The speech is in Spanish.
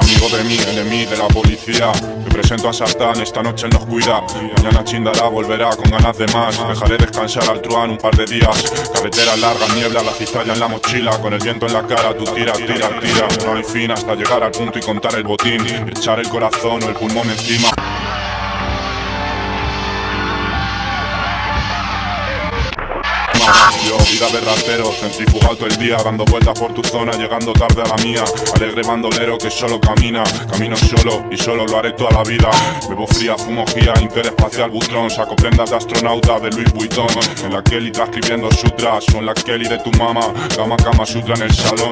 Amigo de mí, enemigo de la policía. Me presento a Sartán, esta noche él nos cuida. Mañana chindará, volverá con ganas de más. Dejaré descansar al truán un par de días. Carretera larga, niebla, la cizalla en la mochila. Con el viento en la cara, tú tira, tira, tira. No hay fin hasta llegar al punto y contar el botín. Echar el corazón o el pulmón encima Yo, vida de ratero, centrifugado todo el día Dando vueltas por tu zona, llegando tarde a la mía. Alegre bandolero que solo camina Camino solo y solo lo haré toda la vida. Bebo fría, fumo guía, interespacial butrón. Saco prendas de astronauta de Louis Vuitton En la Kelly está escribiendo sutras Son la Kelly de tu mamá. Cama, cama, sutra en el salón